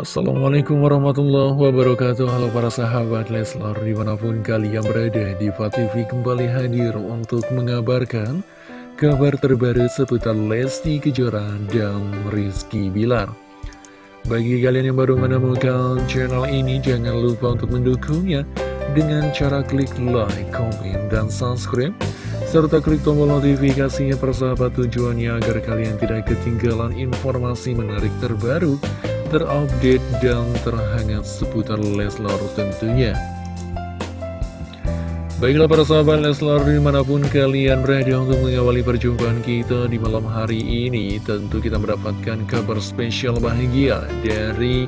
Assalamualaikum warahmatullahi wabarakatuh. Halo para sahabat Leslar di mana pun kalian berada di TV kembali hadir untuk mengabarkan kabar terbaru seputar Lesti Kejora dan Rizky Bilar. Bagi kalian yang baru menemukan channel ini jangan lupa untuk mendukungnya dengan cara klik like, komen, dan subscribe serta klik tombol notifikasinya persahabat tujuannya agar kalian tidak ketinggalan informasi menarik terbaru terupdate dan terhangat seputar Leslar tentunya. Baiklah para sahabat Leslar di mana pun kalian berada untuk mengawali perjumpaan kita di malam hari ini Tentu kita mendapatkan kabar spesial bahagia dari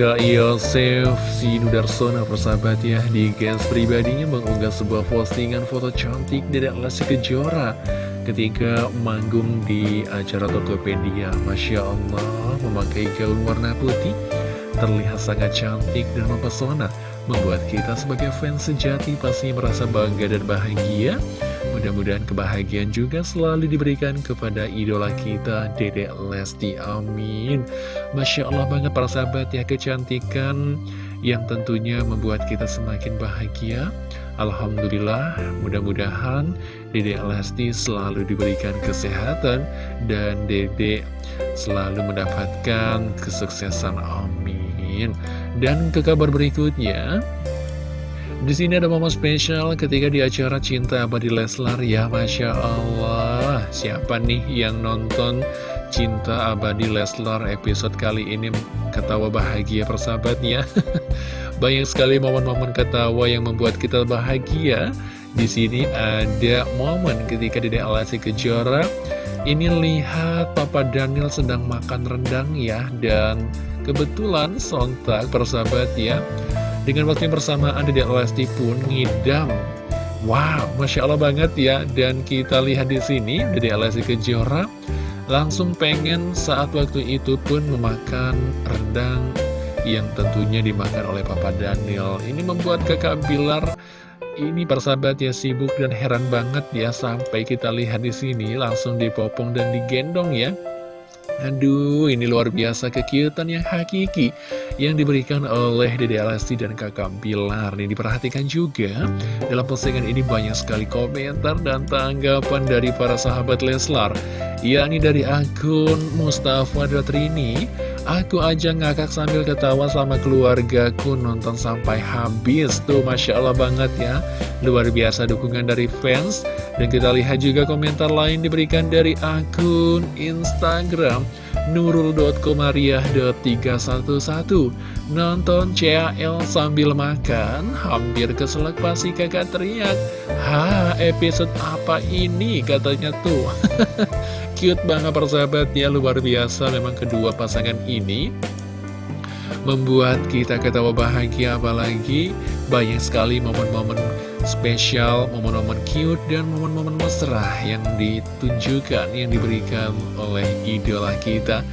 Kak Yosef si Nudarsona persahabat ya Di gas pribadinya mengunggah sebuah postingan foto cantik dari Lesti Kejora ketika manggung di acara Tokopedia. Masya Allah memakai gaun warna putih. Terlihat sangat cantik dan mempesona. Membuat kita sebagai fans sejati pasti merasa bangga dan bahagia. Mudah-mudahan kebahagiaan juga selalu diberikan kepada idola kita Dedek Lesti. Amin. Masya Allah banget para sahabat ya kecantikan yang tentunya membuat kita semakin bahagia. Alhamdulillah, mudah-mudahan Dede Lesti selalu diberikan kesehatan dan Dede selalu mendapatkan kesuksesan. Amin. Dan ke kabar berikutnya, di sini ada momen spesial ketika di acara Cinta Abadi Leslar ya, Masya Allah. Siapa nih yang nonton Cinta Abadi Leslar episode kali ini ketawa bahagia persahabatnya? Banyak sekali momen-momen ketawa yang membuat kita bahagia. Di sini ada momen ketika Dede Alasi Kejora ini lihat Papa Daniel sedang makan rendang ya dan kebetulan sontak persahabat ya. Dengan waktu yang bersamaan Dede Alasi pun ngidam. Wow, masya Allah banget ya. Dan kita lihat di sini Dede Alasi Kejora langsung pengen saat waktu itu pun memakan rendang yang tentunya dimakan oleh Papa Daniel. Ini membuat kakak Bilar ini persahabat ya sibuk dan heran banget ya sampai kita lihat di sini langsung dipopong dan digendong ya. Aduh, ini luar biasa kekiutan yang hakiki yang diberikan oleh Dede Alasti dan kakak Bilar. Ini diperhatikan juga, dalam postingan ini banyak sekali komentar dan tanggapan dari para sahabat Leslar. yakni dari akun Mustafa Datrini, Aku aja ngakak sambil ketawa sama keluargaku nonton sampai habis. Tuh Masya Allah banget ya. Luar biasa dukungan dari fans. Dan kita lihat juga komentar lain diberikan dari akun Instagram nurul.komariah.311 Nonton CAL sambil makan Hampir keselak pasti kakak teriak. Ha episode apa ini? Katanya tuh Cute banget persahabat ya luar biasa memang kedua pasangan ini Membuat kita ketawa bahagia apalagi banyak sekali momen-momen spesial, momen-momen cute, dan momen-momen mesra yang ditunjukkan, yang diberikan oleh idola kita.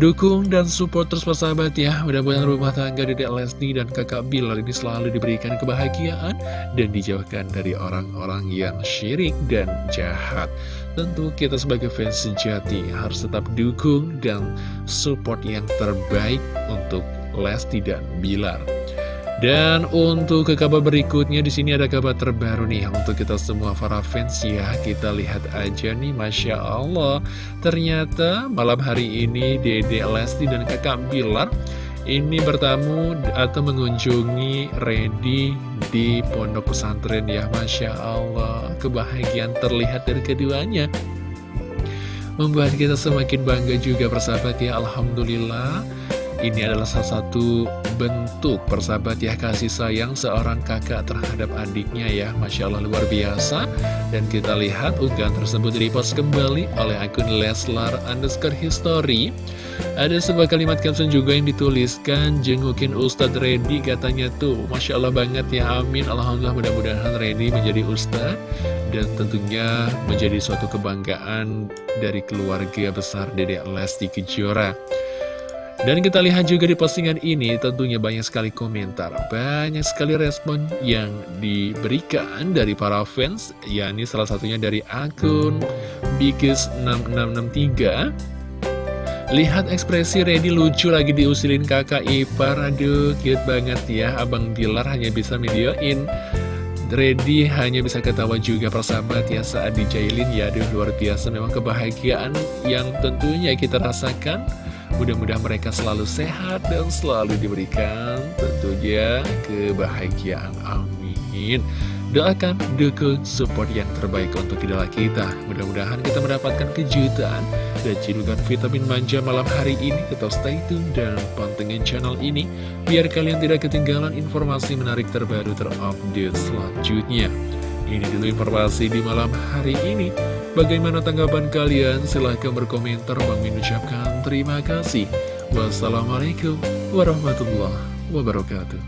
Dukung dan support terus persahabat ya. Mudah-mudahan rumah tangga Dedek Lesti dan kakak Bilar ini selalu diberikan kebahagiaan Dan dijauhkan dari orang-orang yang syirik dan jahat. Tentu kita sebagai fans sejati harus tetap dukung dan support yang terbaik untuk Lesti dan Bilar dan untuk ke kabar berikutnya di sini ada kabar terbaru nih untuk kita semua para fans ya. Kita lihat aja nih, masya Allah. Ternyata malam hari ini Dede Lesti dan kakak Bilar ini bertamu atau mengunjungi Redi di pondok pesantren ya, masya Allah. Kebahagiaan terlihat dari keduanya membuat kita semakin bangga juga persahabat ya Alhamdulillah ini adalah salah satu bentuk persahabat ya kasih sayang seorang kakak terhadap adiknya ya. Masya Allah luar biasa. Dan kita lihat unggahan tersebut repost kembali oleh akun Leslar underscore history. Ada sebuah kalimat caption juga yang dituliskan Jengukin Ustadz Reddy katanya tuh. Masya Allah banget ya amin. Alhamdulillah mudah-mudahan Reddy menjadi Ustadz Dan tentunya menjadi suatu kebanggaan dari keluarga besar Dedek Lesti Kejora dan kita lihat juga di postingan ini tentunya banyak sekali komentar, banyak sekali respon yang diberikan dari para fans, yakni salah satunya dari akun Bikis6663 Lihat ekspresi Reddy lucu lagi diusilin kakak ipar Aduh cute banget ya Abang Bilar hanya bisa videoin Reddy hanya bisa ketawa juga persahabat ya saat dijailin ya Aduh luar biasa memang kebahagiaan yang tentunya kita rasakan Mudah-mudahan mereka selalu sehat dan selalu diberikan tentunya kebahagiaan Amin Doakan, dukung, support yang terbaik untuk idola kita. Mudah-mudahan kita mendapatkan kejutan dan cidukan vitamin manja malam hari ini. Tetap stay tune dan pantengin channel ini, biar kalian tidak ketinggalan informasi menarik terbaru terupdate selanjutnya. Ini dulu informasi di malam hari ini. Bagaimana tanggapan kalian? Silahkan berkomentar. Bang Min ucapkan terima kasih. Wassalamualaikum warahmatullahi wabarakatuh.